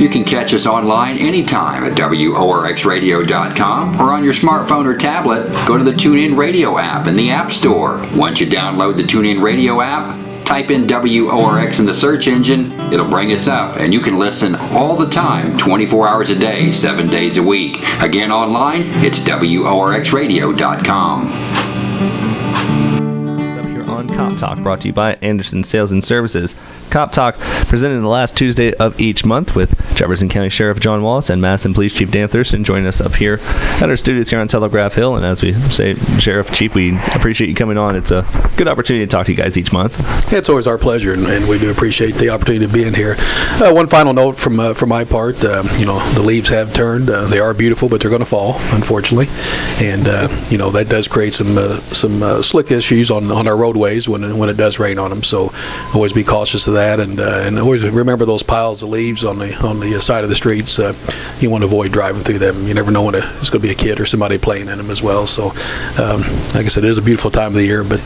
You can catch us online anytime at WORXradio.com or on your smartphone or tablet, go to the TuneIn Radio app in the App Store. Once you download the TuneIn Radio app, type in WORX in the search engine, it'll bring us up, and you can listen all the time, 24 hours a day, 7 days a week. Again, online, it's WORXradio.com Cop Talk, brought to you by Anderson Sales and Services. Cop Talk, presented the last Tuesday of each month with Jefferson County Sheriff John Wallace and Madison Police Chief Dan Thurston joining us up here at our studios here on Telegraph Hill. And as we say, Sheriff Chief, we appreciate you coming on. It's a good opportunity to talk to you guys each month. It's always our pleasure, and, we do appreciate the opportunity to be in here. Uh, one final note from uh, from my part, uh, you know, the leaves have turned. Uh, they are beautiful, but they're going to fall, unfortunately, and uh, you know that does create some uh, some slick issues on on our roadways when when it does rain on them. So always be cautious of that, and uh, and always remember those piles of leaves on the on the uh, side of the streets. Uh, you want to avoid driving through them. You never know when it's going to be a kid or somebody playing in them as well. So, um, like I said, it is a beautiful time of the year, but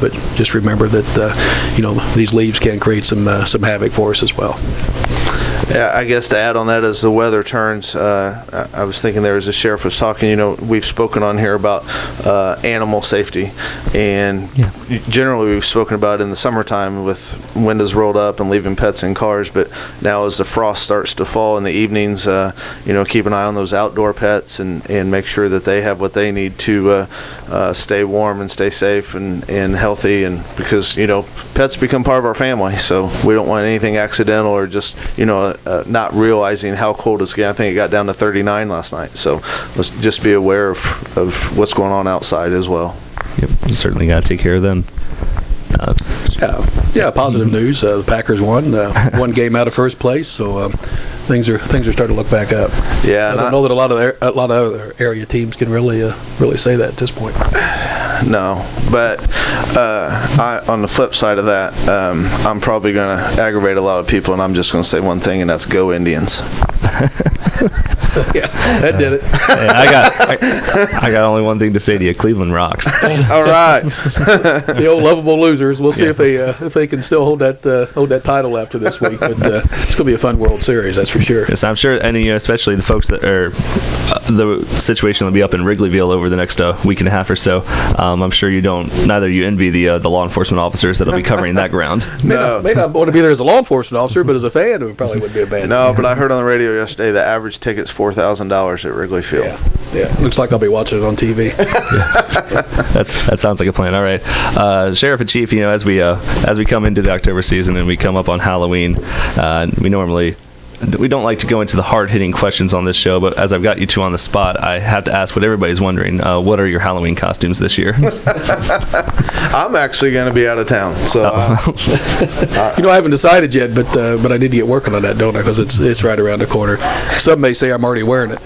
but just remember that you know these leaves can create some uh, some havoc for us as well. Yeah, I guess to add on that as the weather turns, uh, I was thinking there as the sheriff was talking, you know, we've spoken on here about uh, animal safety, and yeah. generally we've spoken about in the summertime with windows rolled up and leaving pets in cars, but now as the frost starts to fall in the evenings, uh, you know, keep an eye on those outdoor pets and, and make sure that they have what they need to uh, uh, stay warm and stay safe and, and healthy, and because, you know, pets become part of our family, so we don't want anything accidental or just, you know, uh, not realizing how cold it's getting. I think it got down to 39 last night. So let's just be aware of, of what's going on outside as well. Yep, you certainly got to take care of them. Uh, yeah, yeah. Positive news. Uh, the Packers won uh, one game out of first place, so um, things are things are starting to look back up. Yeah, I don't know that a lot of a lot of other area teams can really uh, really say that at this point. No, but uh, I, on the flip side of that, um, I'm probably going to aggravate a lot of people, and I'm just going to say one thing, and that's go Indians. yeah, that did it. I got I, I, got only one thing to say to you: Cleveland rocks. All right, the old lovable losers. We'll see yeah. if they uh, if they can still hold that uh, hold that title after this week. But uh, it's going to be a fun World Series, that's for sure. Yes, I'm sure, and you know, especially the folks that are uh, the situation will be up in Wrigleyville over the next uh, week and a half or so. Um, I'm sure you don't. Neither you envy the uh, the law enforcement officers that'll be covering that ground. no, may not, may not want to be there as a law enforcement officer, but as a fan, it probably wouldn't be a bad. No, but I heard on the radio yesterday the average ticket's four thousand dollars at Wrigley Field. Yeah. Yeah, looks like I'll be watching it on TV. that, that sounds like a plan. All right, uh, Sheriff and Chief. You know, as we uh, as we come into the October season and we come up on Halloween, uh, we normally we don't like to go into the hard hitting questions on this show, but as I've got you two on the spot, I have to ask what everybody's wondering. Uh, what are your Halloween costumes this year? I'm actually going to be out of town, so uh, you know I haven't decided yet, but uh, but I need to get working on that, don't I? Because it's it's right around the corner. Some may say I'm already wearing it.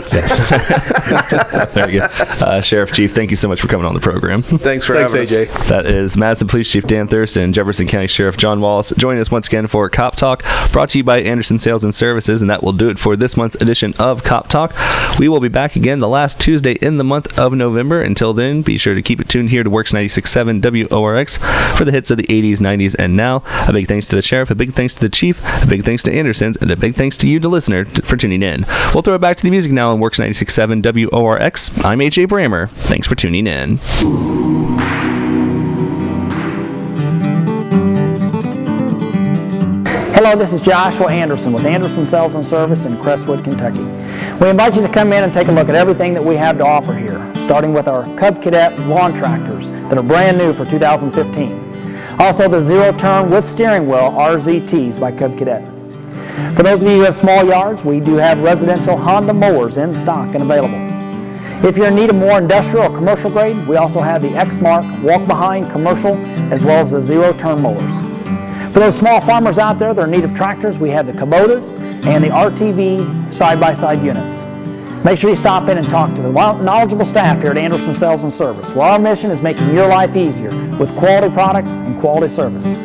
Very good, uh, Sheriff Chief. Thank you so much for coming on the program. Thanks for Thanks, having AJ. us. That is Madison Police Chief Dan Thurston and Jefferson County Sheriff John Wallace joining us once again for Cop Talk, brought to you by Anderson Sales and Service services, and that will do it for this month's edition of Cop Talk. We will be back again the last Tuesday in the month of November. Until then, be sure to keep it tuned here to Works 96.7 WORX for the hits of the 80s, 90s, and now. A big thanks to the sheriff, a big thanks to the chief, a big thanks to Anderson's, and a big thanks to you, the listener, for tuning in. We'll throw it back to the music now on Works 96.7 WORX. I'm AJ Brammer. Thanks for tuning in. Hello, this is Joshua Anderson with Anderson Sales and Service in Crestwood, Kentucky. We invite you to come in and take a look at everything that we have to offer here, starting with our Cub Cadet lawn tractors that are brand new for 2015. Also the zero turn with steering wheel RZTs by Cub Cadet. For those of you who have small yards, we do have residential Honda mowers in stock and available. If you're in need of more industrial or commercial grade, we also have the Exmark walk-behind commercial as well as the zero-turn mowers. For those small farmers out there that are in need of tractors, we have the Kubotas and the RTV side-by-side -side units. Make sure you stop in and talk to the knowledgeable staff here at Anderson Sales and Service. Well, our mission is making your life easier with quality products and quality service.